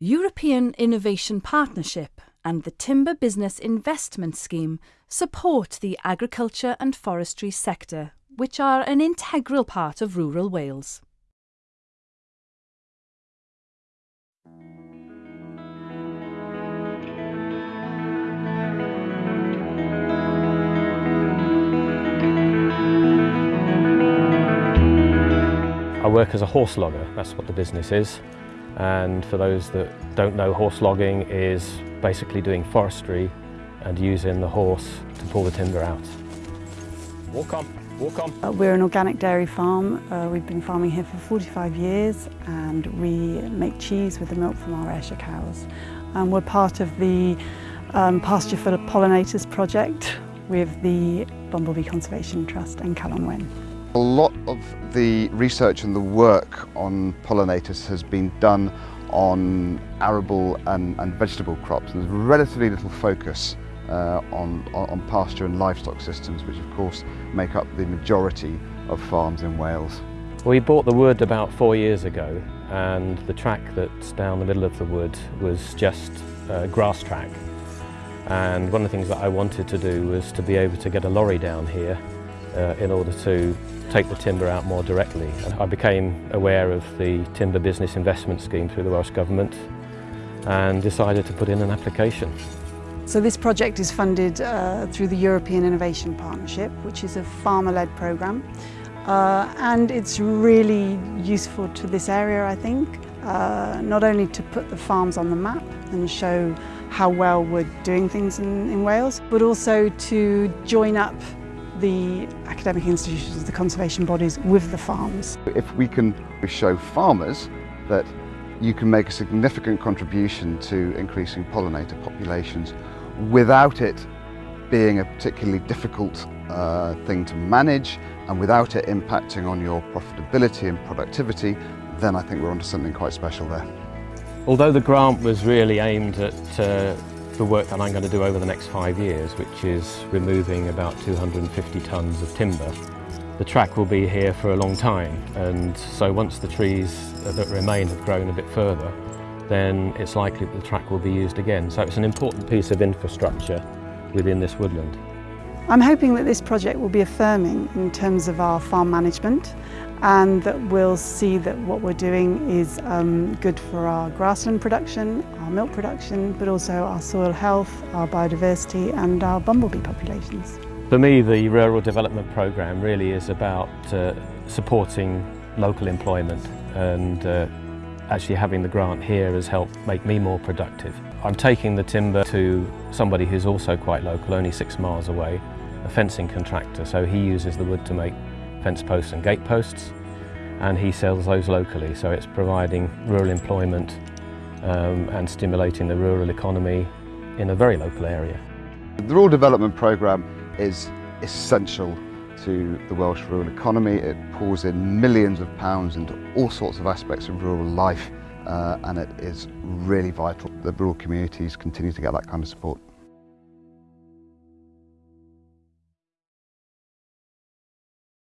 European Innovation Partnership and the Timber Business Investment Scheme support the agriculture and forestry sector, which are an integral part of rural Wales. I work as a horse logger, that's what the business is. And for those that don't know, horse logging is basically doing forestry and using the horse to pull the timber out. Walk on, walk on. Uh, we're an organic dairy farm. Uh, we've been farming here for 45 years and we make cheese with the milk from our Ayrshire cows. And we're part of the um, Pasture for Pollinators project with the Bumblebee Conservation Trust and Calon Wen. A lot of the research and the work on pollinators has been done on arable and, and vegetable crops. And there's relatively little focus uh, on, on pasture and livestock systems, which of course make up the majority of farms in Wales. We bought the wood about four years ago and the track that's down the middle of the wood was just a grass track. And one of the things that I wanted to do was to be able to get a lorry down here uh, in order to take the timber out more directly. I became aware of the Timber Business Investment Scheme through the Welsh Government and decided to put in an application. So this project is funded uh, through the European Innovation Partnership, which is a farmer-led programme. Uh, and it's really useful to this area, I think, uh, not only to put the farms on the map and show how well we're doing things in, in Wales, but also to join up the academic institutions, the conservation bodies with the farms. If we can show farmers that you can make a significant contribution to increasing pollinator populations without it being a particularly difficult uh, thing to manage and without it impacting on your profitability and productivity, then I think we're onto something quite special there. Although the grant was really aimed at uh, the work that I'm going to do over the next five years, which is removing about 250 tonnes of timber. The track will be here for a long time, and so once the trees that remain have grown a bit further, then it's likely that the track will be used again. So it's an important piece of infrastructure within this woodland. I'm hoping that this project will be affirming in terms of our farm management and that we'll see that what we're doing is um, good for our grassland production, our milk production, but also our soil health, our biodiversity and our bumblebee populations. For me, the Rural Development Programme really is about uh, supporting local employment and uh, actually having the grant here has helped make me more productive. I'm taking the timber to somebody who's also quite local, only six miles away, a fencing contractor, so he uses the wood to make fence posts and gate posts and he sells those locally so it's providing rural employment um, and stimulating the rural economy in a very local area. The Rural Development Programme is essential to the Welsh rural economy. It pours in millions of pounds into all sorts of aspects of rural life uh, and it is really vital that rural communities continue to get that kind of support.